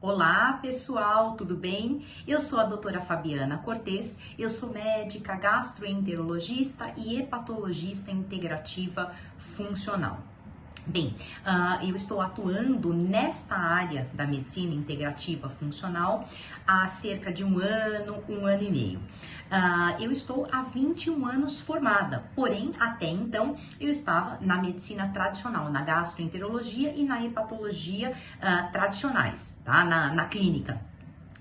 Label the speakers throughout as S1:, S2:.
S1: Olá pessoal, tudo bem? Eu sou a doutora Fabiana Cortes, eu sou médica gastroenterologista e hepatologista integrativa funcional. Bem, uh, eu estou atuando nesta área da medicina integrativa funcional há cerca de um ano, um ano e meio. Uh, eu estou há 21 anos formada, porém, até então, eu estava na medicina tradicional, na gastroenterologia e na hepatologia uh, tradicionais, tá? Na, na clínica.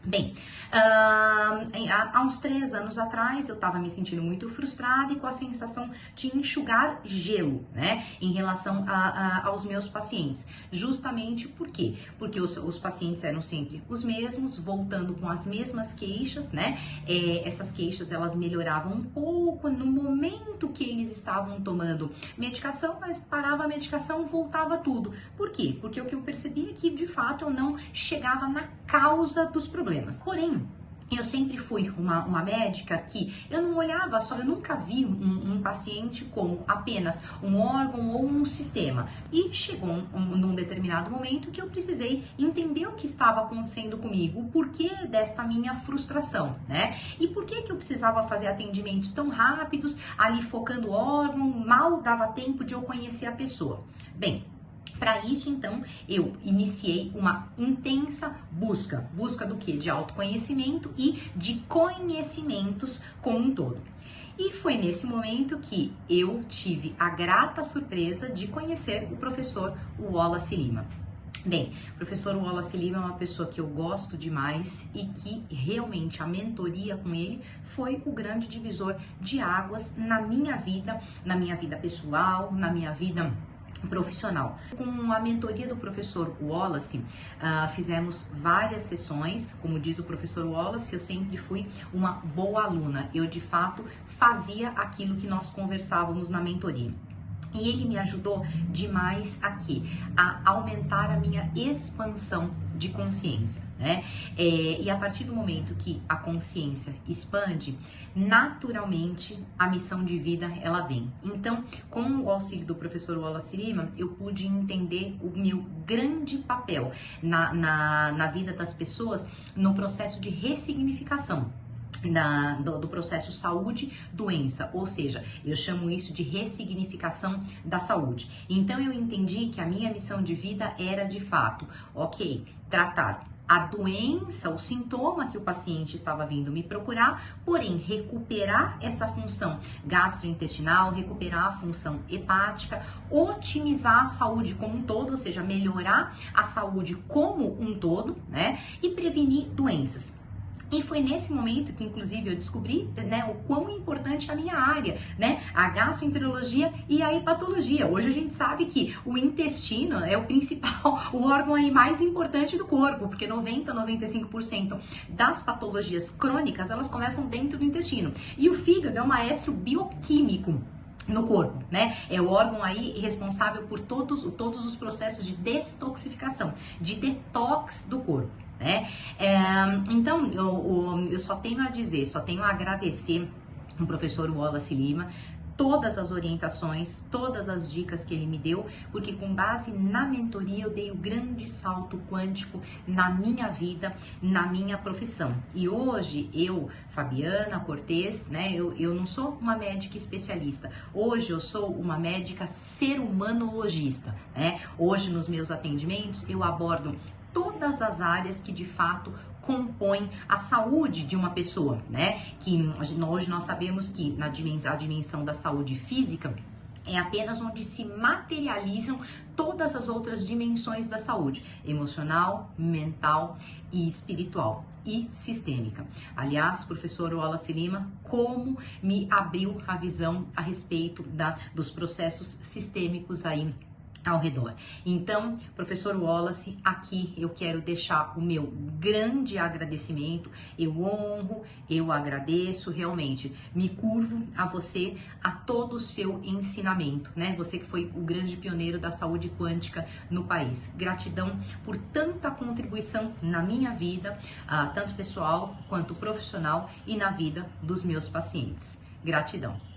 S1: Bem, uh, há uns três anos atrás eu estava me sentindo muito frustrada e com a sensação de enxugar gelo, né, em relação a, a, aos meus pacientes. Justamente por quê? Porque os, os, pacientes eram sempre os mesmos, voltando com as mesmas queixas, né? É, essas queixas elas melhoravam um pouco no momento que eles estavam tomando medicação, mas parava a medicação, voltava tudo. Por quê? Porque o que eu percebi é que de fato eu não chegava na causa dos problemas. Porém, eu sempre fui uma, uma médica que eu não olhava só, eu nunca vi um, um paciente como apenas um órgão ou um sistema. E chegou um, um, num determinado momento que eu precisei entender o que estava acontecendo comigo, o porquê desta minha frustração, né? E por que que eu precisava fazer atendimentos tão rápidos, ali focando o órgão, mal dava tempo de eu conhecer a pessoa. Bem, para isso, então, eu iniciei uma intensa busca. Busca do que? De autoconhecimento e de conhecimentos como um todo. E foi nesse momento que eu tive a grata surpresa de conhecer o professor Wallace Lima. Bem, o professor Wallace Lima é uma pessoa que eu gosto demais e que realmente a mentoria com ele foi o grande divisor de águas na minha vida, na minha vida pessoal, na minha vida profissional. Com a mentoria do professor Wallace, uh, fizemos várias sessões. Como diz o professor Wallace, eu sempre fui uma boa aluna. Eu, de fato, fazia aquilo que nós conversávamos na mentoria. E ele me ajudou demais aqui a aumentar a minha expansão de consciência, né? É, e a partir do momento que a consciência expande, naturalmente a missão de vida ela vem. Então, com o auxílio do professor Wallace Lima, eu pude entender o meu grande papel na, na, na vida das pessoas no processo de ressignificação da, do, do, processo saúde-doença, ou seja, eu chamo isso de ressignificação da saúde. Então eu entendi que a minha missão de vida era de fato, ok, tratar a doença, o sintoma que o paciente estava vindo me procurar, porém recuperar essa função gastrointestinal, recuperar a função hepática, otimizar a saúde como um todo, ou seja, melhorar a saúde como um todo, né? E prevenir doenças. E foi nesse momento que, inclusive, eu descobri né, o quão importante é a minha área, né? A gastroenterologia e a hepatologia. Hoje a gente sabe que o intestino é o principal, o órgão aí mais importante do corpo, porque 90 a 95% das patologias crônicas elas começam dentro do intestino. E o fígado é um maestro bioquímico no corpo, né? É o órgão aí responsável por todos, todos os processos de detoxificação, de detox do corpo né? É, então, eu, eu só tenho a dizer, só tenho a agradecer o professor Wallace Lima todas as orientações, todas as dicas que ele me deu, porque com base na mentoria eu dei o um grande salto quântico na minha vida, na minha profissão. E hoje eu, Fabiana Cortez, né, eu, eu não sou uma médica especialista. Hoje eu sou uma médica ser humanologista, né? Hoje nos meus atendimentos eu abordo todas as áreas que de fato compõem a saúde de uma pessoa, né? Que hoje nós sabemos que na dimensão, a dimensão da saúde física é apenas onde se materializam todas as outras dimensões da saúde: emocional, mental e espiritual e sistêmica. Aliás, professor Wallace Lima, como me abriu a visão a respeito da, dos processos sistêmicos aí ao redor. Então, professor Wallace, aqui eu quero deixar o meu grande agradecimento. Eu honro, eu agradeço realmente. Me curvo a você, a todo o seu ensinamento, né? Você que foi o grande pioneiro da saúde quântica no país. Gratidão por tanta contribuição na minha vida, uh, tanto pessoal quanto profissional e na vida dos meus pacientes. Gratidão.